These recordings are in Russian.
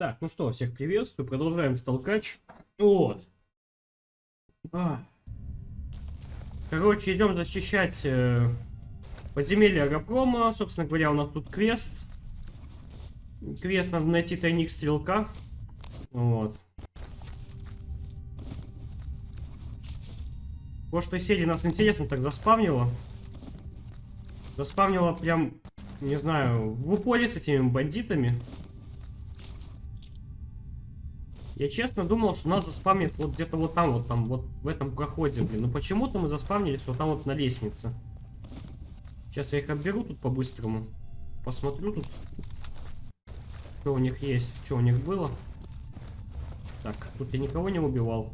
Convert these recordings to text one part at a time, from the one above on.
Так, ну что, всех приветствую. Продолжаем столкач. Вот. А. Короче, идем защищать э, подземелье Агропрома. Собственно говоря, у нас тут квест. Квест надо найти тайник стрелка. Вот. В прошлой серии нас интересно так заспавнило. Заспавнило прям, не знаю, в упоре с этими бандитами. Я честно думал, что нас заспамнит вот где-то вот там, вот там, вот в этом проходе, блин. Но почему-то мы заспавнились вот там вот на лестнице. Сейчас я их отберу тут по-быстрому. Посмотрю тут, что у них есть, что у них было. Так, тут я никого не убивал.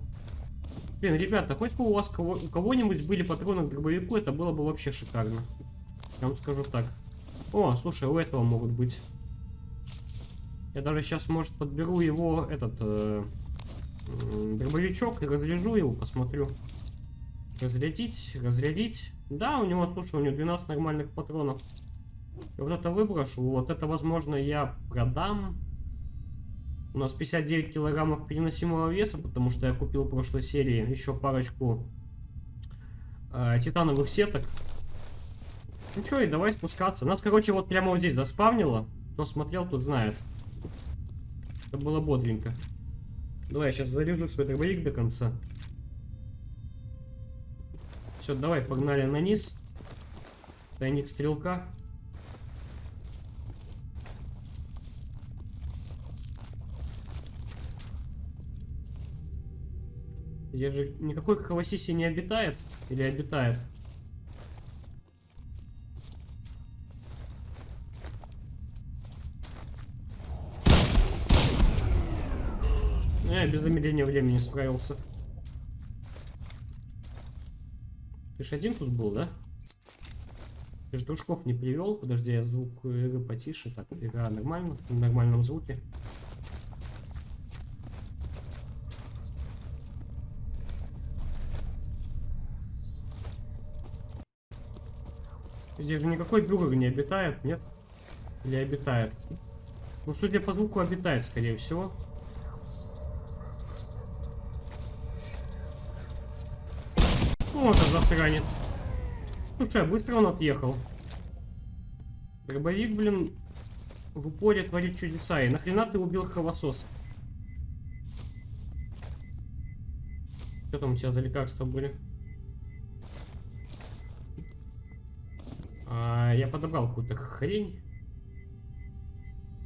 Блин, ребята, хоть бы у вас кого, у кого-нибудь были патроны к дробовику, это было бы вообще шикарно. Я вам скажу так. О, слушай, у этого могут быть. Я даже сейчас, может, подберу его, этот, э, дробовичок и разряжу его, посмотрю. Разрядить, разрядить. Да, у него, слушай, у него 12 нормальных патронов. И вот это выброшу. Вот это, возможно, я продам. У нас 59 килограммов переносимого веса, потому что я купил в прошлой серии еще парочку э, титановых сеток. Ну что, и давай спускаться. Нас, короче, вот прямо вот здесь заспавнило. Кто смотрел, тот знает. Это было бодренько. Давай, я сейчас заряжу свой дробовик до конца. Все, давай, погнали на низ. Тайник стрелка. Здесь же никакой Хавасиси не обитает? Или обитает? Я без замедления времени справился. Ты ж один тут был, да? Ты же дружков не привел. Подожди, я звук игры потише. Так, игра нормально, в нормальном звуке. Здесь же никакой бюргер не обитает, нет? Или обитает? Ну, судя по звуку, обитает, скорее всего. Вот он засранец. Слушай, а быстро он отъехал. Дробовик, блин, в упоре творит чудеса. И нахрена ты убил кровососа? Что там у тебя за лекарства были? А, я подобрал какую-то хрень.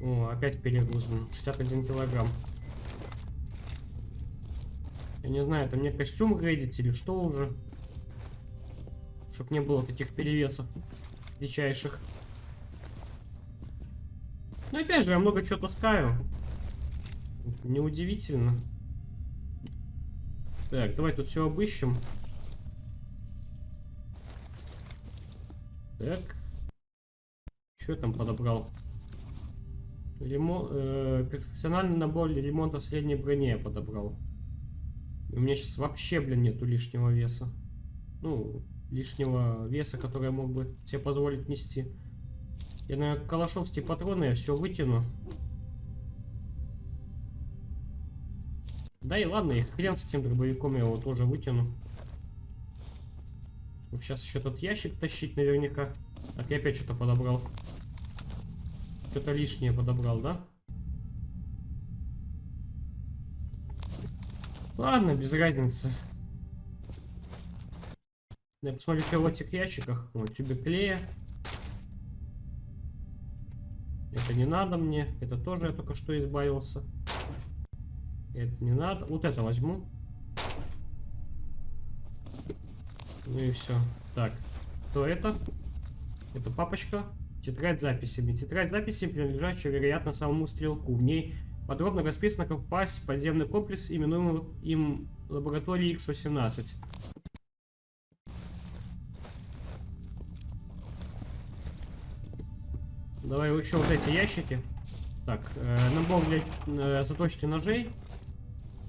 О, опять перегруз, 61 килограмм. Я не знаю, это мне костюм грейдить или что уже. Чтоб не было таких перевесов дичайших. Ну опять же, я много чего таскаю. Неудивительно. Так, давай тут все обыщем. Так. Что там подобрал? Ремон... Э, профессиональный набор для ремонта средней брони я подобрал. У меня сейчас вообще, блин, нету лишнего веса. Ну, лишнего веса, который я мог бы себе позволить нести. Я, на калашовские патроны я все вытяну. Да и ладно, и хрен с этим дробовиком я его тоже вытяну. Сейчас еще тот ящик тащить наверняка. Так, я опять что-то подобрал. Что-то лишнее подобрал, да? Ладно, без разницы. Я посмотрю, что в этих ящиках. Вот, тюбик клея. Это не надо мне. Это тоже я только что избавился. Это не надо. Вот это возьму. Ну и все. Так, кто это? Это папочка. Тетрадь записями. Тетрадь с записями, принадлежащая, вероятно, самому стрелку. В ней подробно расписано, как попасть в подземный комплекс, именуемый им лабораторией X-18. Давай еще вот эти ящики. Так, э, набор для э, заточки ножей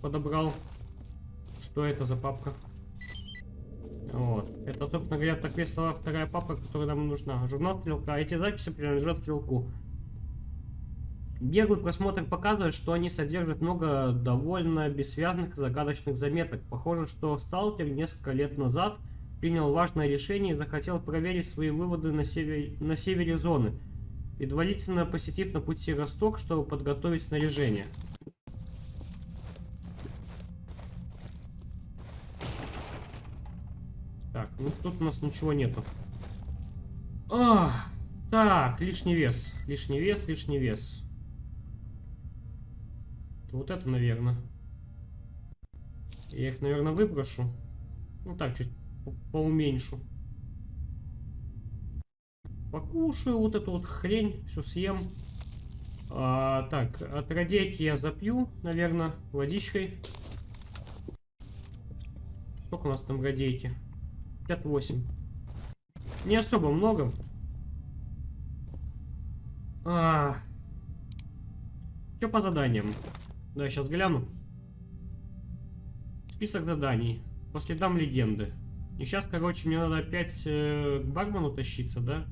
подобрал. Что это за папка? Вот. Это, собственно говоря, так весила вторая папка, которая нам нужна. Журнал стрелка. Эти записи принадлежат стрелку. Беглый просмотр показывает, что они содержат много довольно бессвязных загадочных заметок. Похоже, что сталкер несколько лет назад принял важное решение и захотел проверить свои выводы на севере, на севере зоны, предварительно посетив на пути Росток, чтобы подготовить снаряжение. Так, ну тут у нас ничего нету. А, так, лишний вес, лишний вес, лишний вес. Вот это, наверное. Я их, наверное, выброшу. Ну так, чуть по поуменьшу. Покушаю вот эту вот хрень, все съем. А, так, от радейки я запью, наверное, водичкой. Сколько у нас там радейки? 58. Не особо много. А, что по заданиям? Да, сейчас гляну. Список заданий. По следам легенды. И сейчас, короче, мне надо опять э, к бармену тащиться, да?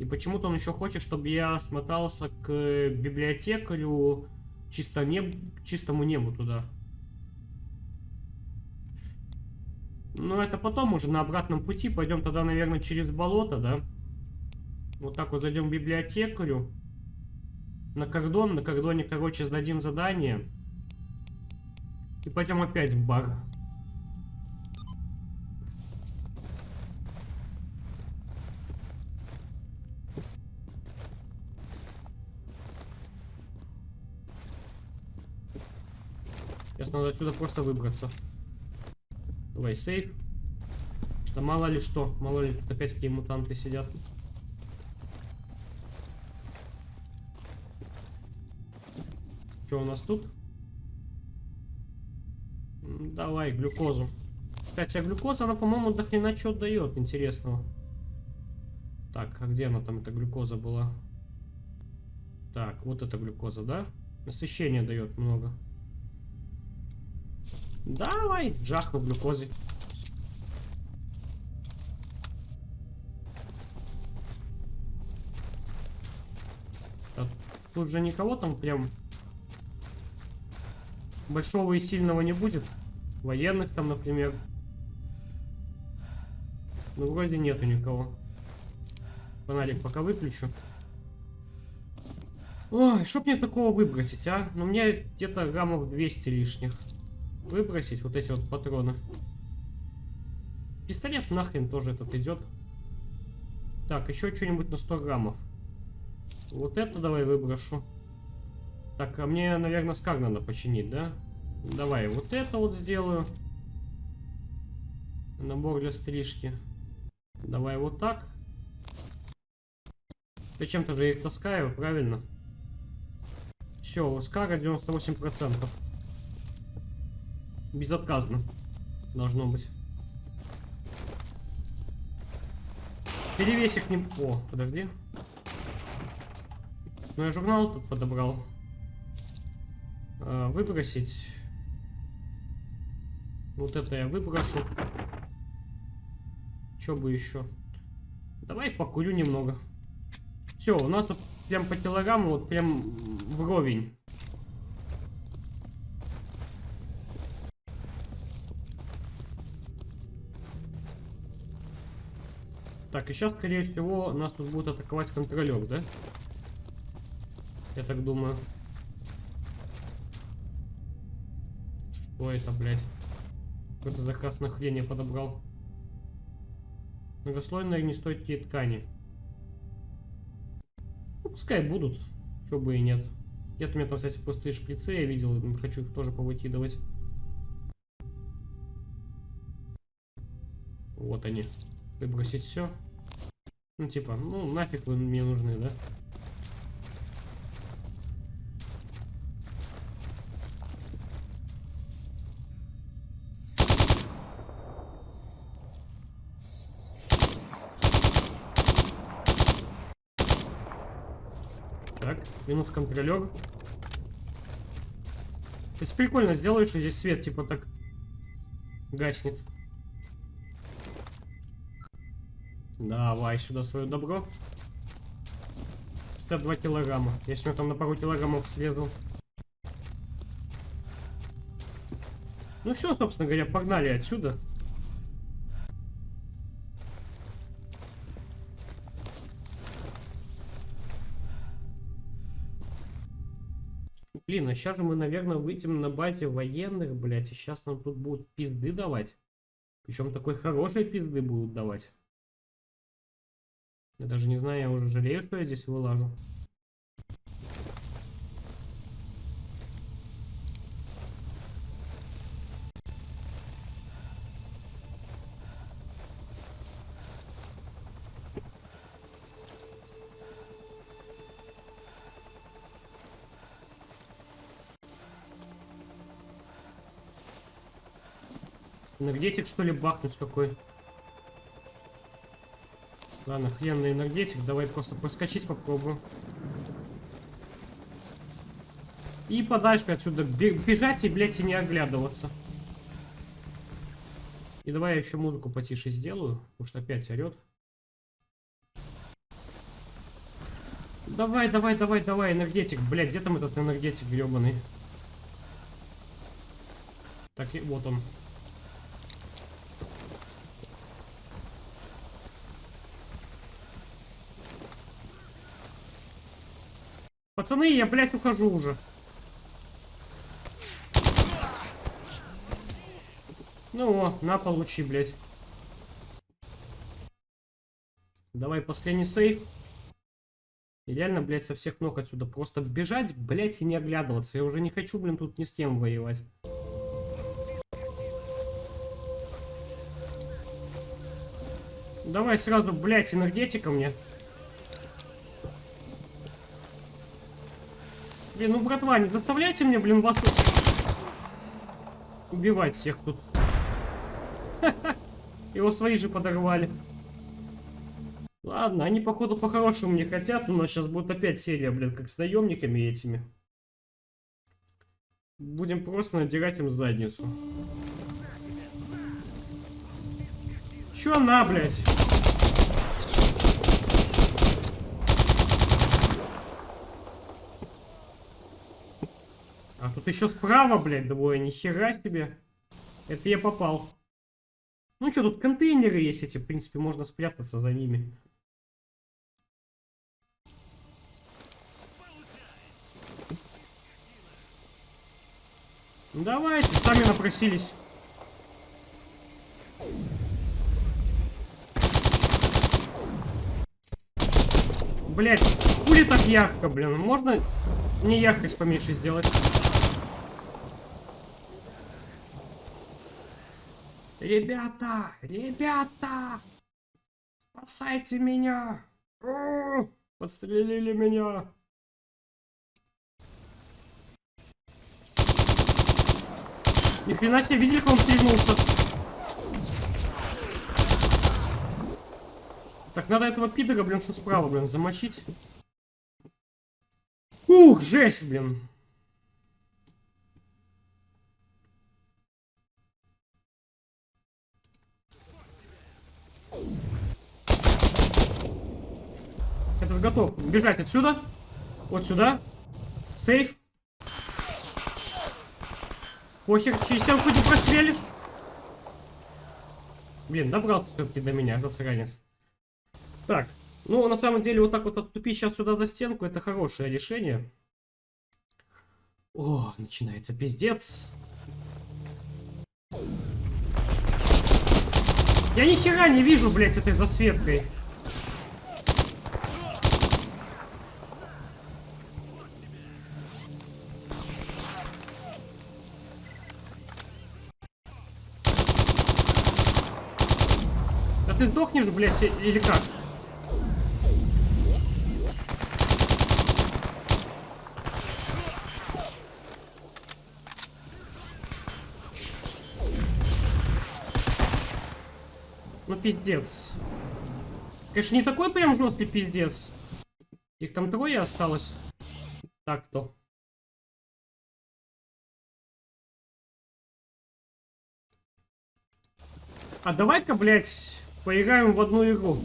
И почему-то он еще хочет, чтобы я смотался к библиотекарю чисто неб... чистому небу туда. Ну, это потом уже на обратном пути. Пойдем тогда, наверное, через болото, да? Вот так вот зайдем к библиотекарю на кордон. На кордоне, короче, сдадим задание. И пойдем опять в бар. Сейчас надо отсюда просто выбраться. Давай, сейф. Да мало ли что. Мало ли тут опять какие мутанты сидят. Что у нас тут? Давай, глюкозу. Хотя глюкоза, она, по-моему, до хрена что дает интересного. Так, а где она там, эта глюкоза была? Так, вот эта глюкоза, да? Насыщение дает много. Давай, жахну глюкозе. А тут же никого там прям большого и сильного не будет. Военных там, например. Ну, вроде нету никого. Фонарик пока выключу. Ой, что мне такого выбросить, а? Ну, мне где-то граммов 200 лишних. Выбросить вот эти вот патроны. Пистолет нахрен тоже этот идет. Так, еще что-нибудь на 100 граммов. Вот это давай выброшу. Так, а мне, наверное, скаг надо починить, да? Давай, вот это вот сделаю. Набор для стрижки. Давай вот так. Зачем-то же их таскаю, правильно? Все, у Скара 98%. Безотказно. Должно быть. Перевесь их не... О, подожди. Ну я журнал тут подобрал. А, выбросить. Вот это я выброшу. Что бы еще? Давай покурю немного. Все, у нас тут прям по килограмму, вот прям вровень. Так, и сейчас, скорее всего, нас тут будет атаковать контролер, да? Я так думаю. Что это, блядь? Какой-то заказ на хрень я подобрал. Многослойные огнестойкие ткани. Ну, пускай будут. Чего бы и нет. Где-то у меня там, кстати, пустые шприцы я видел. Хочу их тоже повыкидывать. Вот они. Выбросить все. Ну, типа, ну, нафиг вы мне нужны, да? Минус контролер. То есть прикольно сделают, что здесь свет типа так гаснет. Давай сюда свое добро. 62 килограмма. Я сегодня там на пару килограммов слезу. Ну все, собственно говоря, погнали отсюда. Блин, а сейчас же мы, наверное, выйдем на базе военных, блядь, и сейчас нам тут будут пизды давать. Причем такой хорошей пизды будут давать. Я даже не знаю, я уже жалею, что я здесь вылажу. Энергетик, что ли, бахнуть какой? Ладно, хрен на энергетик. Давай просто проскочить попробую. И подальше отсюда бежать и, блядь, и не оглядываться. И давай я еще музыку потише сделаю, потому что опять орет. Давай, давай, давай, давай, энергетик. Блядь, где там этот энергетик гребаный? Так, вот он. Пацаны, я, блядь, ухожу уже. Ну, о, на, получи, блядь. Давай последний сейф. Идеально, блядь, со всех ног отсюда. Просто бежать, блядь, и не оглядываться. Я уже не хочу, блин, тут ни с кем воевать. Давай сразу, блядь, энергетика мне. Блин, ну, братва, не заставляйте мне, блин, вас. Убивать всех тут. Его свои же подорвали. Ладно, они, походу, по-хорошему не хотят, но сейчас будет опять серия, блин, как с наемниками этими. Будем просто надирать им задницу. Чё на, блядь? А тут еще справа, блядь, двое, нихера себе. Это я попал. Ну что, тут контейнеры есть эти, в принципе, можно спрятаться за ними. Ну, давайте, сами напросились. Блять, хули так ярко, блин? Можно не яркость поменьше сделать? Ребята! Ребята! Спасайте меня! О, подстрелили меня! Ни хрена себе, видели, как он стрельнулся? Так, надо этого пидора, блин, что справа, блин, замочить. Ух, жесть, блин. Это готов бежать отсюда. Вот сюда. Сейф. Похер, через стенку не прострелишь. Блин, добрался все-таки до меня, засранец. Так, ну, на самом деле, вот так вот отступить сейчас сюда за стенку, это хорошее решение. О, начинается пиздец. Я ни хера не вижу, блядь, этой засветкой. Ты сдохнешь, блядь, или как? пиздец. Конечно, не такой прям жесткий пиздец. Их там трое осталось. Так-то. А давай-ка, блядь, Поиграем в одну игру.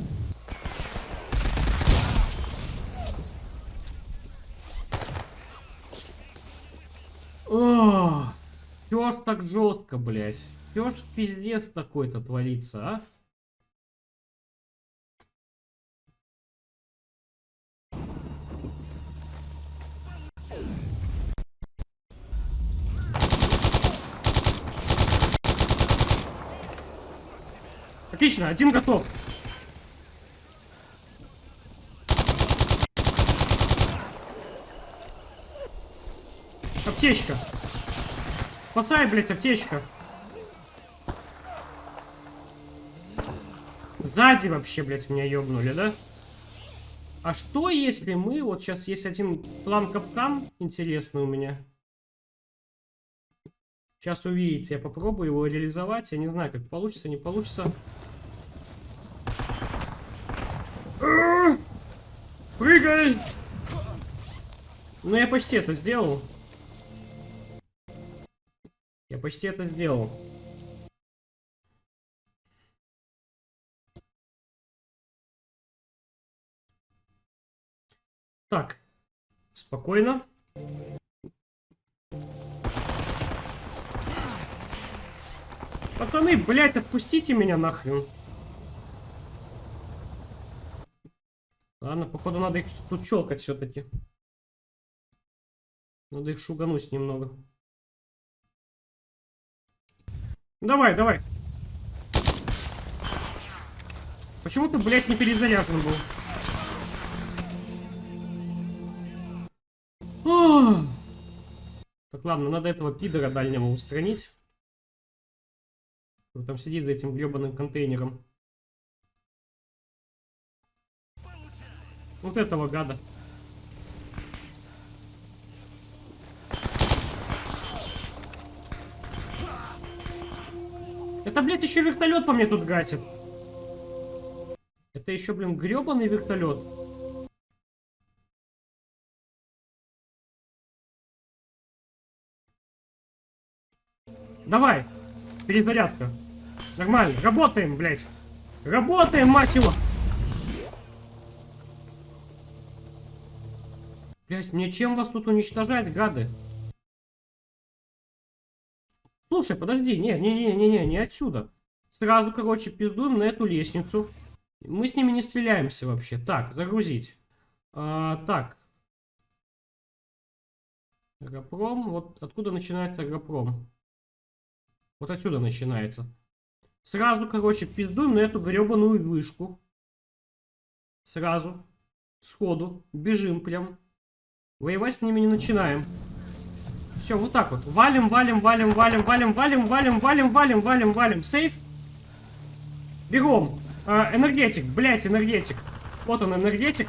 О, чё ж так жестко, блять? Чё ж пиздец такой-то творится, а? Отлично, один готов. Аптечка. Спасай, блядь, аптечка. Сзади вообще, блядь, меня ёбнули, да? А что, если мы... Вот сейчас есть один план капкан интересный у меня. Сейчас увидите. Я попробую его реализовать. Я не знаю, как получится, не получится. Прыгай! Ну, я почти это сделал. Я почти это сделал. Так, спокойно. Пацаны, блядь, отпустите меня нахрен. Ладно, походу надо их тут щелкать все-таки. Надо их шугануть немного. Давай, давай. Почему ты, блядь, не перезаряжен был? Так, ладно, надо этого пидора дальнего устранить. Он там сидит за этим гребаным контейнером. Вот этого гада. Это, блядь, еще вертолет по мне тут гатит. Это еще, блин, гребаный вертолет. Давай. Перезарядка. Нормально. Работаем, блядь. Работаем, мать его. Блядь, мне чем вас тут уничтожать, гады? Слушай, подожди, не, не, не, не, не, не отсюда. Сразу, короче, пиздуем на эту лестницу. Мы с ними не стреляемся вообще. Так, загрузить. А, так. Агропром. Вот откуда начинается агропром? Вот отсюда начинается. Сразу, короче, пиздуем на эту гребаную вышку. Сразу. Сходу. Бежим прям. Воевать с ними не начинаем. Все, вот так вот. Валим, валим, валим, валим, валим, валим, валим, валим, валим, валим, валим. Сейф. Бегом. А, энергетик, блять, энергетик. Вот он, энергетик.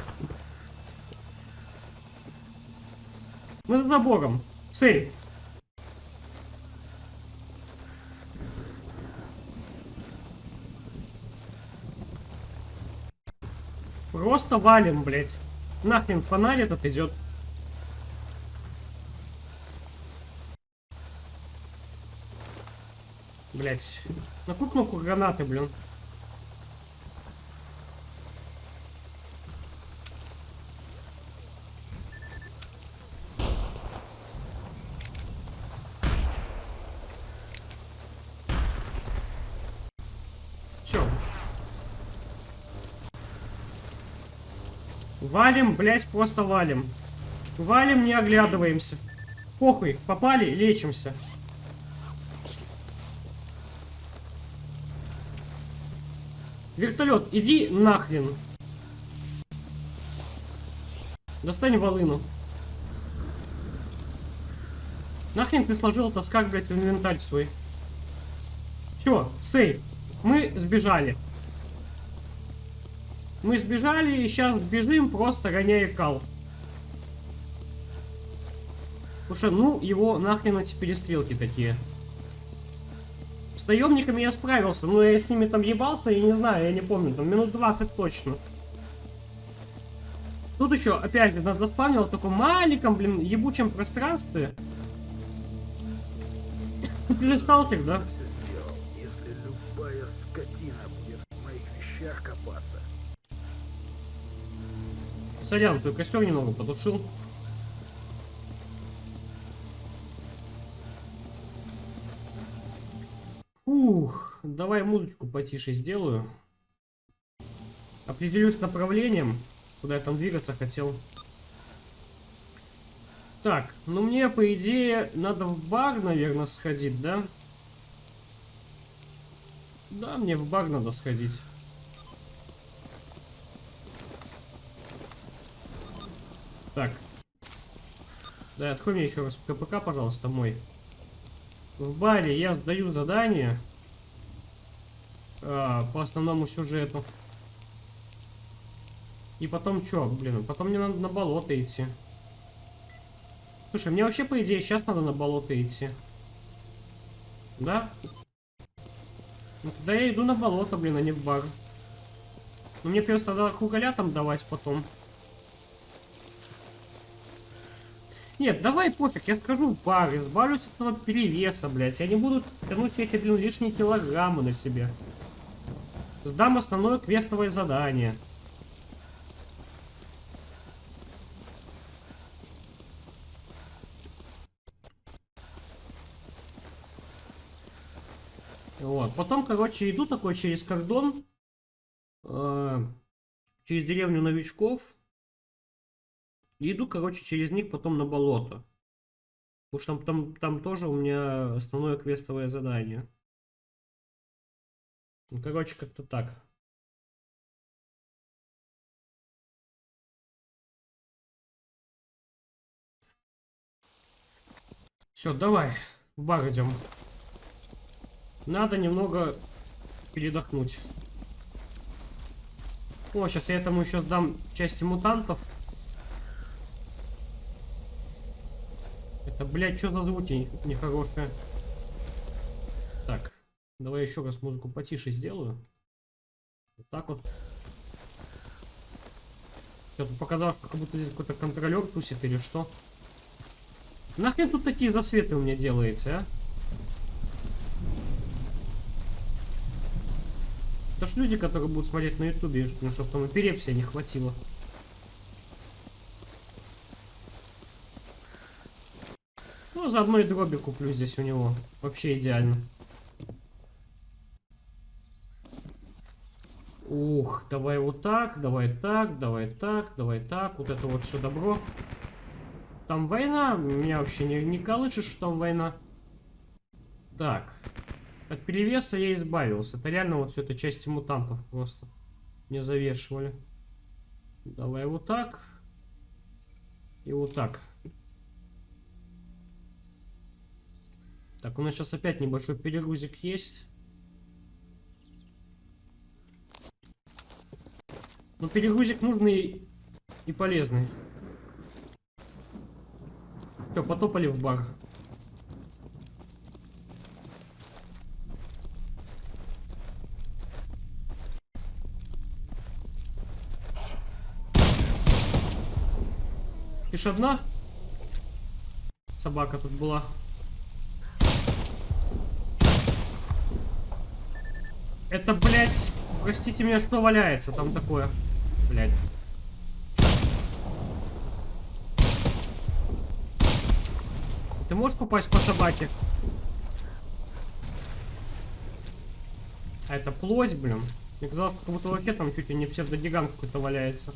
Мы за забором. Сейф. Просто валим, блядь. Нахрен фонарь этот идет. Блять. На какую кнопку гранаты, блин? Все. Валим, блять, просто валим. Валим, не оглядываемся. Похуй, попали, лечимся. Вертолет, иди нахрен. Достань волыну. Нахрен ты сложил таскак, блядь, в инвентарь свой. Все, сейф. Мы сбежали. Мы сбежали и сейчас бежим, просто гоняя кал. Что, ну, его нахрен эти перестрелки такие. Наемниками я справился, но я с ними там ебался, я не знаю, я не помню, там минут 20 точно. Тут еще, опять же, нас заспавнило в таком маленьком, блин, ебучем пространстве. Ты же сталкер, да? Сорян, ты костер немного потушил. Давай музычку потише сделаю. Определюсь направлением, куда я там двигаться хотел. Так, ну мне, по идее, надо в бар, наверное, сходить, да? Да, мне в бар надо сходить. Так. Да, открой мне еще раз КПК, пожалуйста, мой. В баре я сдаю задание а, по основному сюжету. И потом что, блин, потом мне надо на болото идти. Слушай, мне вообще, по идее, сейчас надо на болото идти. Да? Ну тогда я иду на болото, блин, а не в бар. Ну мне просто надо хугаля там давать потом. Нет, давай пофиг, я скажу бар, избавлюсь от этого перевеса, блядь. Я не буду тянуть все эти, блин, лишние килограммы на себе. Сдам основное квестовое задание. Вот. Потом, короче, иду такой через кордон, э, через деревню новичков. Иду, короче, через них потом на болото. Потому что там, там, там тоже у меня основное квестовое задание. Ну, короче, как-то так. Все, давай, в бар идем. Надо немного передохнуть. О, сейчас я этому еще сдам части мутантов. Это, блядь, что за звуки нехорошие? Так, давай еще раз музыку потише сделаю. Вот так вот. Что-то показалось, как будто здесь какой-то контролер тусит или что. Нахрен тут такие засветы у меня делается, а? Это ж люди, которые будут смотреть на ютубе, ну, чтобы там эпилепсия не хватило. Ну, заодно и дроби куплю здесь у него. Вообще идеально. Ух, давай вот так, давай так, давай так, давай так. Вот это вот все добро. Там война. Меня вообще не, не колышешь, что там война. Так. От перевеса я избавился. Это реально вот все это части мутантов просто не завешивали. Давай вот так. И вот так. Так, у нас сейчас опять небольшой перегрузик есть. Но перегрузик нужный и полезный. Все, потопали в бар. Лишь одна собака тут была. Это, блядь, простите меня, что валяется там такое? Блядь. Ты можешь попасть по собаке? А это плоть, блин. Мне казалось, как будто вообще там чуть ли не псевдогигант какой-то валяется.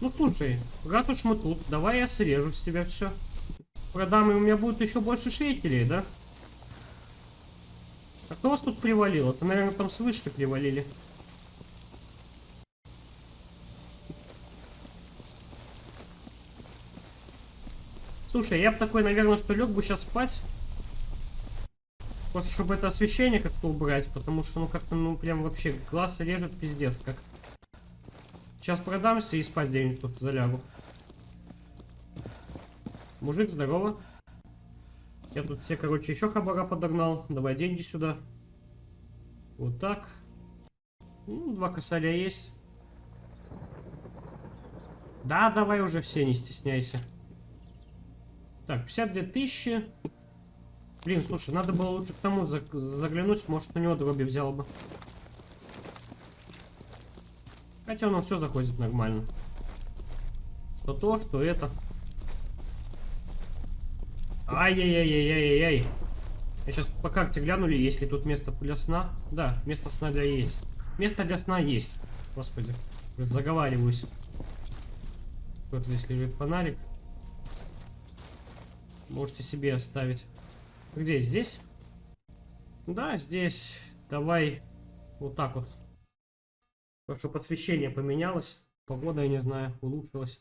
Ну слушай, раз уж мы тут, давай я срежу с тебя все. Продам, и у меня будет еще больше шейкелей, да? А кто вас тут привалил? Это, наверное, там с вышки привалили. Слушай, я бы такой, наверное, что лег бы сейчас спать. Просто чтобы это освещение как-то убрать, потому что, ну, как-то, ну, прям вообще глаз режет пиздец как. Сейчас продамся и спать где-нибудь тут залягу. Мужик, здорово. Я тут все, короче, еще хабара подогнал. Давай деньги сюда. Вот так. Ну, два косаря есть. Да, давай уже все, не стесняйся. Так, 52 тысячи. Блин, слушай, надо было лучше к тому заглянуть, может, у него дроби взял бы. Хотя оно все заходит нормально. Что то, что это. Ай-яй-яй-яй-яй-яй. Я сейчас по карте глянули, есть ли тут место для сна. Да, место сна для есть. Место для сна есть. Господи, заговариваюсь. Вот здесь лежит фонарик. Можете себе оставить. Где? Здесь? Да, здесь. Давай вот так вот. Что посвящение поменялось. Погода, я не знаю, улучшилась.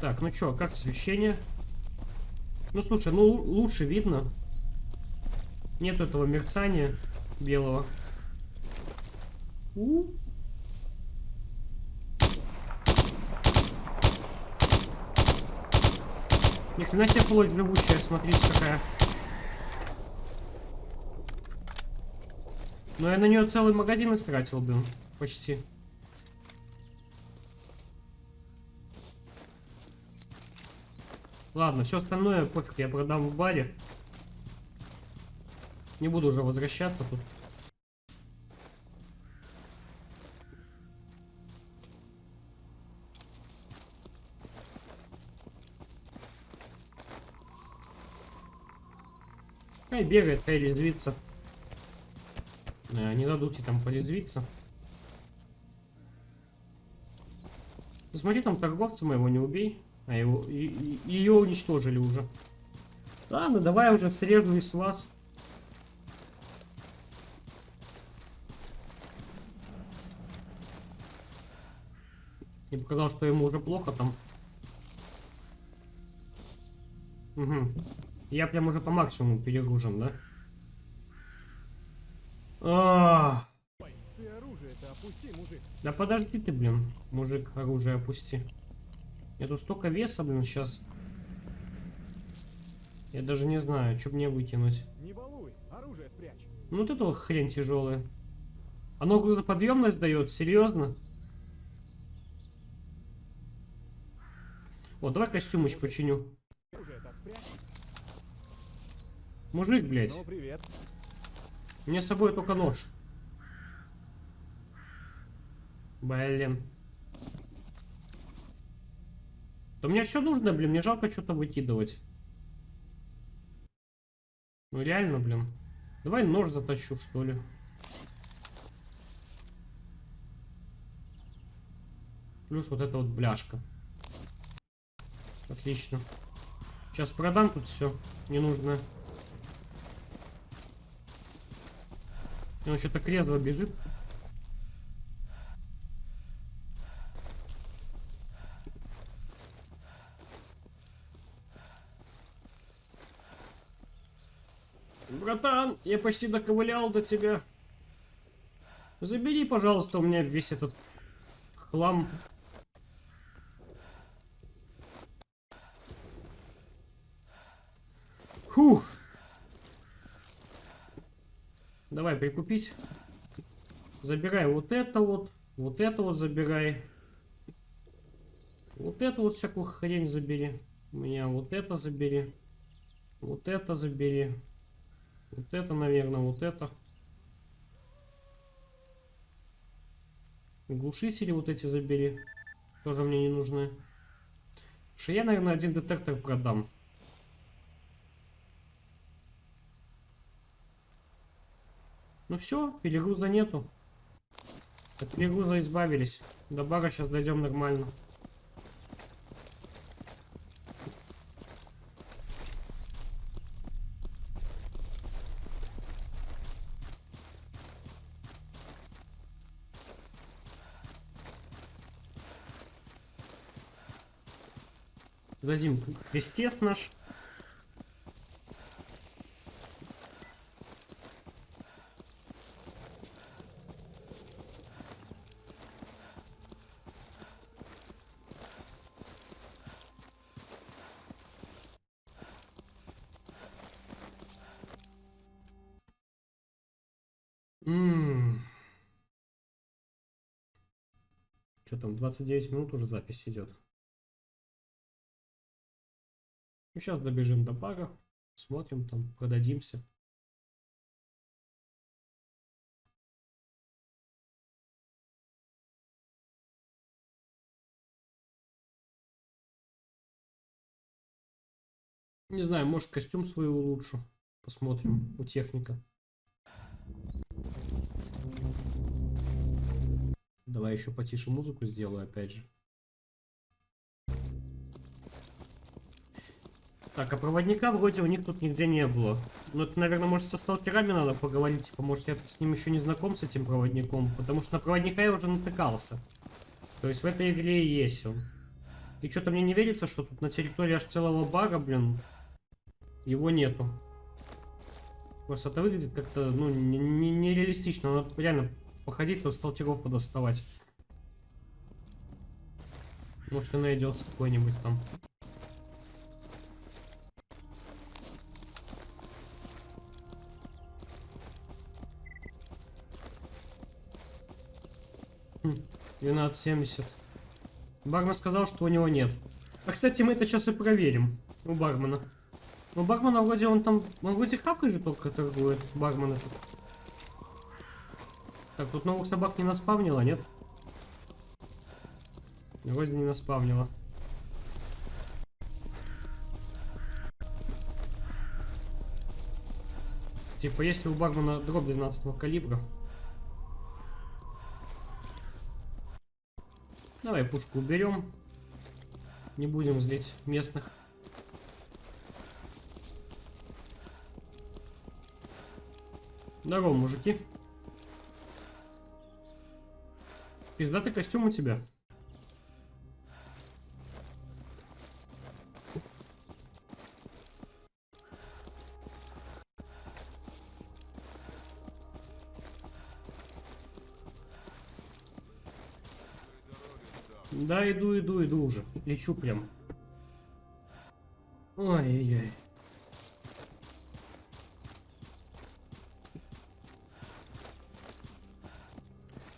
Так, ну чё, как освещение? Ну слушай, ну лучше видно. Нет этого мерцания белого. -у. Ни хрена себе плоть живучая, смотрите какая. Но я на нее целый магазин истратил, блин. Почти. Ладно, все остальное пофиг, я продам в баре. Не буду уже возвращаться тут. Хай бегает, хай резвится. Э, не дадут ей там порезвиться. Ну, смотри, там торговца моего не убей. А его, и, и, ее уничтожили уже. Ладно, давай уже срежу из вас. Я показал, что ему уже плохо там. Угу. Я прям уже по максимуму перегружен, да? А -а -а. Да подожди ты, блин, мужик, оружие опусти. Я тут столько веса, блин, сейчас. Я даже не знаю, что мне вытянуть. Не балуй, оружие спрячь. Ну вот это хрень тяжелая. Оно грузоподъемность дает, серьезно? Вот, давай костюмыч починю. Мужик, блядь. Ну, привет. Мне с собой только нож. Блин. Да мне все нужно, блин. Мне жалко что-то выкидывать. Ну реально, блин. Давай нож затащу, что ли. Плюс вот эта вот бляшка. Отлично. Сейчас продам тут все ненужное. Он что-то крезво бежит. Я почти доковылял до тебя. Забери, пожалуйста, у меня весь этот хлам. Фух. Давай прикупить. Забирай вот это вот. Вот это вот забирай. Вот эту вот всякую хрень забери. У меня вот это забери. Вот это забери. Вот это, наверное, вот это. Глушители вот эти забери. Тоже мне не нужны. Что я, наверное, один детектор продам. Ну все, перегруза нету. От перегруза избавились. До бара сейчас дойдем нормально. Сдадим крестец наш. Что там, 29 минут уже запись идет. Сейчас добежим до бага, смотрим там, продадимся. Не знаю, может костюм свой улучшу. Посмотрим у техника. Давай еще потише музыку сделаю опять же. Так, а проводника вроде у них тут нигде не было. Ну, это, наверное, может, со сталкерами надо поговорить. Типа, может, я с ним еще не знаком, с этим проводником. Потому что на проводника я уже натыкался. То есть в этой игре и есть он. И что-то мне не верится, что тут на территории аж целого бара, блин, его нету. Просто это выглядит как-то, ну, нереалистично. Не, не Надо реально походить, тут сталкеров подоставать. Может и найдется какой-нибудь там. 12.70. Бармен сказал, что у него нет. А, кстати, мы это сейчас и проверим. У бармена. Ну, бармена вроде он там... Он вроде хавкой же только торгует. Бармен этот. Так, тут новых собак не наспавнило, нет? Вроде не наспавнило. Типа, если у бармена дробь 12 калибра, Давай пушку уберем. Не будем злить местных. Здорово, мужики. Пиздатый костюм у тебя. Иду, иду, иду уже. Лечу прям. Ой-ой-ой.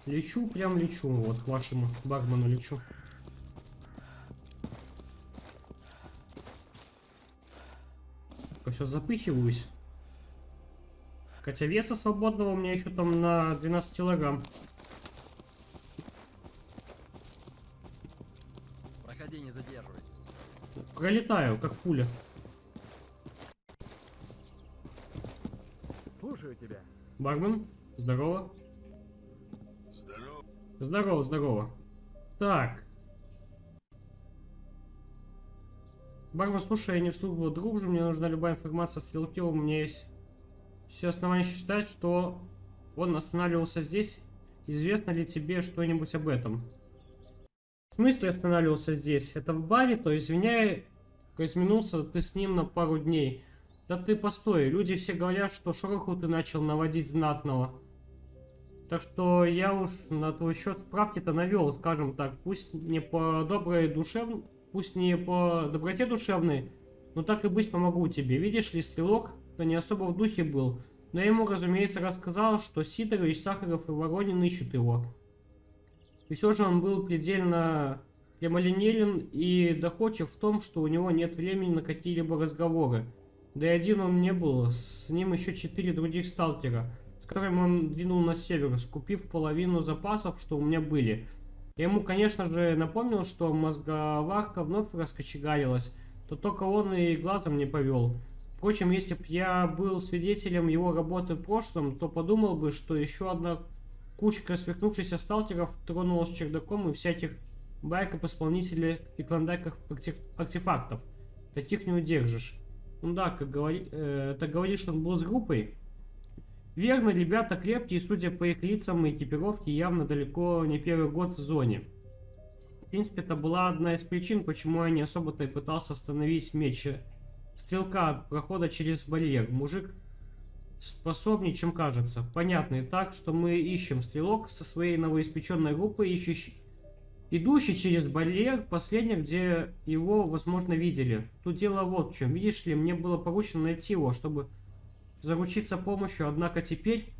Лечу, прям лечу. Вот к вашему бармену лечу. Все запыхиваюсь. Хотя веса свободного у меня еще там на 12 килограмм. Пролетаю, как пуля. Слушаю тебя. Бармен, здорово. Здорово. Здорово, здорово. Так. Бармен, слушай, я не в службу дружу, мне нужна любая информация о стрелке, у меня есть все основания считать, что он останавливался здесь. Известно ли тебе что-нибудь об этом? В смысле останавливался здесь? Это в баре, то извиняй, разминулся ты с ним на пару дней. Да ты постой, люди все говорят, что шороху ты начал наводить знатного. Так что я уж на твой счет справки-то навел, скажем так. Пусть не по доброй душевной, пусть не по доброте душевной, но так и быть помогу тебе. Видишь ли, стрелок, то не особо в духе был. Но я ему, разумеется, рассказал, что Сидорович, Сахаров и Воронин ищут его. И все же он был предельно прямолинеен и доходчив в том, что у него нет времени на какие-либо разговоры. Да и один он не был, с ним еще четыре других сталкера, с которыми он двинул на север, скупив половину запасов, что у меня были. Я ему, конечно же, напомнил, что мозговарка вновь раскочегарилась, то только он и глазом не повел. Впрочем, если б я был свидетелем его работы в прошлом, то подумал бы, что еще одна кучка сверкнувшихся сталкеров тронулась чердаком и всяких байков исполнителей и клондайков артефактов. Таких не удержишь. Ну да, как говори, э, так говоришь, он был с группой? Верно, ребята крепкие, судя по их лицам и экипировке, явно далеко не первый год в зоне. В принципе, это была одна из причин, почему я не особо-то и пытался остановить меч стрелка от прохода через барьер. Мужик способнее, чем кажется. Понятно и так, что мы ищем стрелок со своей новоиспеченной группой, ищущий идущий через барьер, последний, где его, возможно, видели. Тут дело вот в чем. Видишь ли, мне было поручено найти его, чтобы заручиться помощью, однако теперь,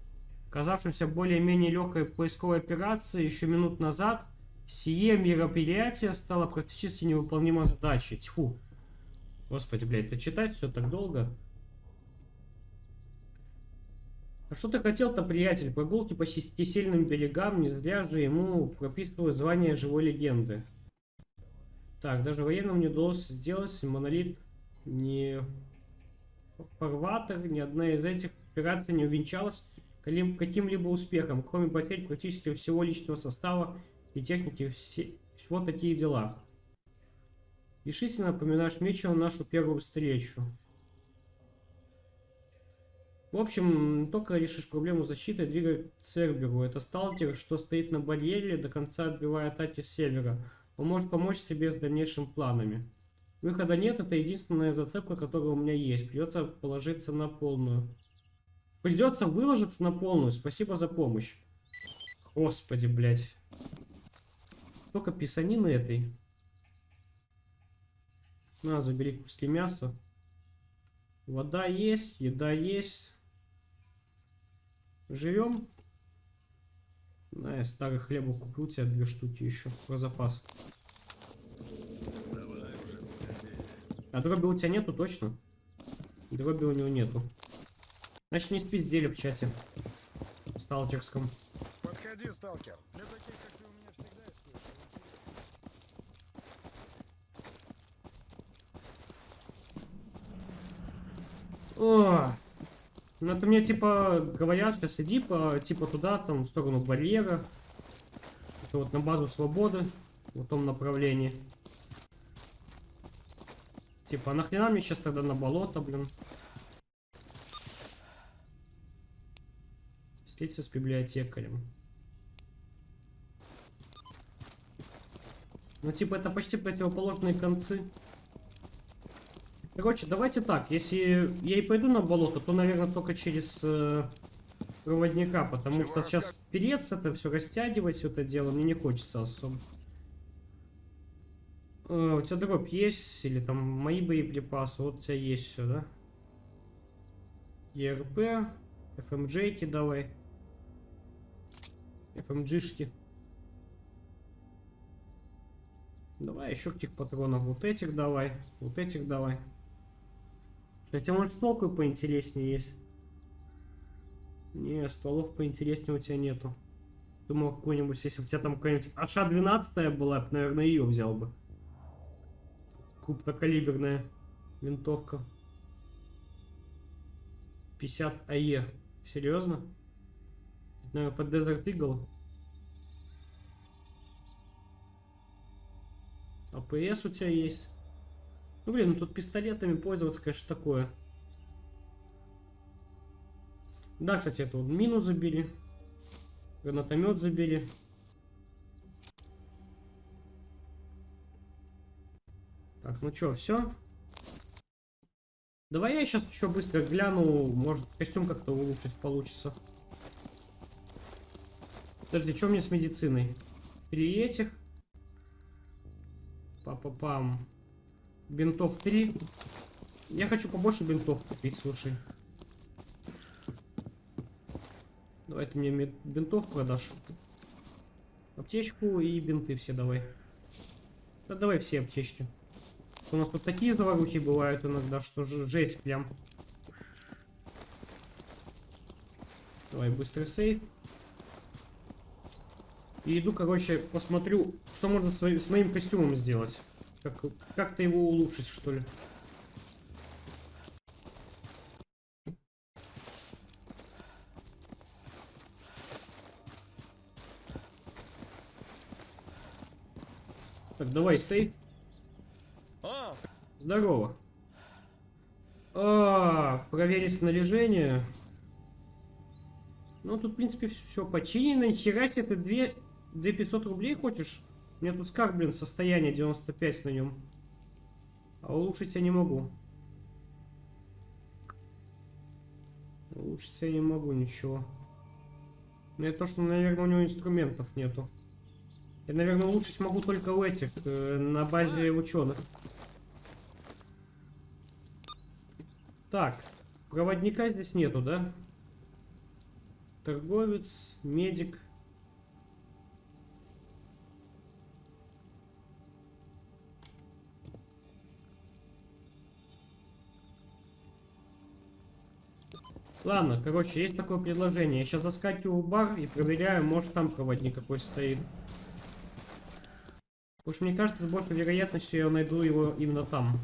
казавшимся более-менее легкой поисковой операцией еще минут назад, сие мероприятие стало практически невыполнимой задачей. Тьфу. Господи, блядь, это читать все так долго. А что ты хотел-то, приятель? Прогулки по кисельным берегам, не зря же ему прописывают звание живой легенды. Так, даже военным не удалось сделать монолит ни фарватер, ни одна из этих операций не увенчалась каким- каким-либо успехом, кроме потерь практически всего личного состава и техники, все, вот такие дела. Решительно напоминаешь Мечеву нашу первую встречу. В общем, только решишь проблему защиты, двигай к Церберу. Это сталкер, что стоит на барьере, до конца отбивая атаки с севера. Он может помочь тебе с дальнейшими планами. Выхода нет, это единственная зацепка, которая у меня есть. Придется положиться на полную. Придется выложиться на полную. Спасибо за помощь. Господи, блядь. Только писанины этой. На, забери куски мяса. Вода есть, еда есть. Живем. На, я старый хлеба куплю тебе две штуки еще про запас. А дроби у тебя нету точно? Дроби у него нету. Значит, не спиздели в чате. Сталкерском. Подходи, сталкер. Для таких, как ты, у меня всегда есть кое-что интересное. О, ну это мне типа говорят, сейчас иди по типа туда, там в сторону барьера. Это вот на базу свободы, в том направлении. Типа, а нахрена мне сейчас тогда на болото, блин? Встретиться с библиотекарем. Ну, типа, это почти противоположные концы. Короче, давайте так. Если я и пойду на болото, то, наверное, только через э, проводника. Потому что сейчас перец это все растягивать, все это дело, мне не хочется особо. Э, у тебя дроп есть? Или там мои боеприпасы? Вот у тебя есть все, да? ЕРП, ФМЖ-ки давай. ФМГшки. Давай еще каких патронов. Вот этих давай. Вот этих давай. Кстати, может стволку поинтереснее есть? Не, стволов поинтереснее у тебя нету. Думал, какой-нибудь, если у тебя там какая-нибудь АШ-12 была, я бы, наверное, ее взял бы. Крупнокалиберная винтовка. 50 АЕ. Серьезно? Наверное, под Desert Eagle. АПС у тебя есть. Ну, блин, ну тут пистолетами пользоваться, конечно, такое. Да, кстати, это вот мину забили. Гранатомет забили. Так, ну что, все? Давай я сейчас еще быстро гляну, может костюм как-то улучшить получится. Подожди, что мне с медициной? Три этих. Па-па-пам. Бинтов 3. Я хочу побольше бинтов купить, слушай. Давай ты мне бинтов продашь. Аптечку и бинты все давай. Да давай все аптечки. У нас тут такие заворухи бывают иногда, что жесть прям. Давай быстрый сейф. И иду, короче, посмотрю, что можно с моим костюмом сделать. Как, как-то его улучшить, что ли. Так, давай, сейф. Здорово. А, проверить снаряжение. Ну, тут, в принципе, все починено. Нихера себе, ты две, две 500 рублей хочешь? Меня тут скарб, блин, состояние 95 на нем. А улучшить я не могу. Улучшить я не могу ничего. Ну, это то, что, наверное, у него инструментов нету. Я, наверное, улучшить могу только у этих, э, на базе ученых. Так, проводника здесь нету, да? Торговец, медик. Ладно, короче, есть такое предложение. Я сейчас заскакиваю в бар и проверяю, может там проводник какой стоит. Потому что мне кажется, больше большей вероятностью я найду его именно там.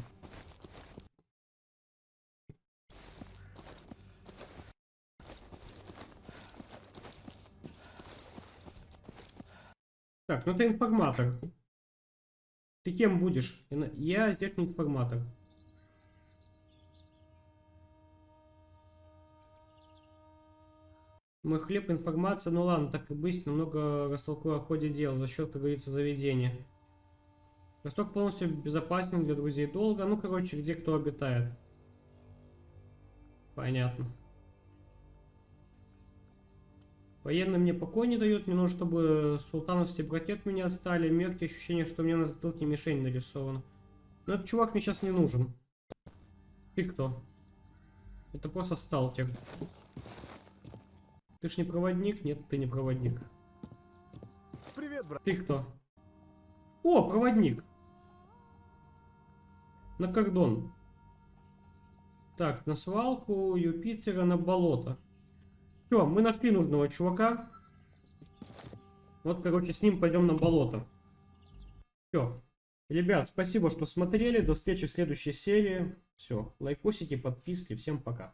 Так, ну ты информатор. Ты кем будешь? Я здешний информатор. Мой хлеб, информация, ну ладно, так и быть, немного растолкую о ходе дела за счет, как говорится, заведения. Росток полностью безопасен для друзей долго. Ну, короче, где кто обитает. Понятно. Военный мне покой не дает. Мне нужно, чтобы султановский братья от меня отстали. Мерки ощущение, что у меня на затылке мишень нарисована. Но этот чувак мне сейчас не нужен. Ты кто? Это просто сталкер. Ты ж не проводник? Нет, ты не проводник. Привет, брат. Ты кто? О, проводник. На кордон. Так, на свалку Юпитера на болото. Все, мы нашли нужного чувака. Вот, короче, с ним пойдем на болото. Все. Ребят, спасибо, что смотрели. До встречи в следующей серии. Все, лайкосики, подписки. Всем пока.